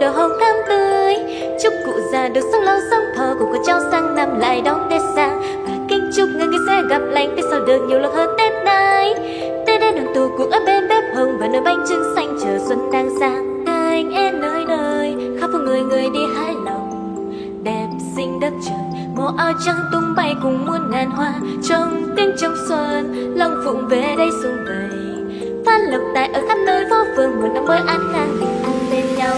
đỏ hồng thắm tươi. Chúc cụ già được sống lâu sống thọ cùng con cháu sang năm lại đón tết sang và kính chúc người người sẽ gặp lành, tết sau được nhiều lần hơn tết nay. Tết đến đoàn tụ cuộc ở bên bếp hồng và nơi bánh trưng xanh, chờ xuân đang sang anh em nơi nơi, khắp phố người người đi hái lòng. Đẹp xinh đất trời màu áo trắng tung bay cùng muôn ngàn hoa. Trong tiếng trong xuân, lòng phụng về đây xuân về phát lộc tại ở khắp nơi phố phường, một năm mới an khang bình an bên nhau.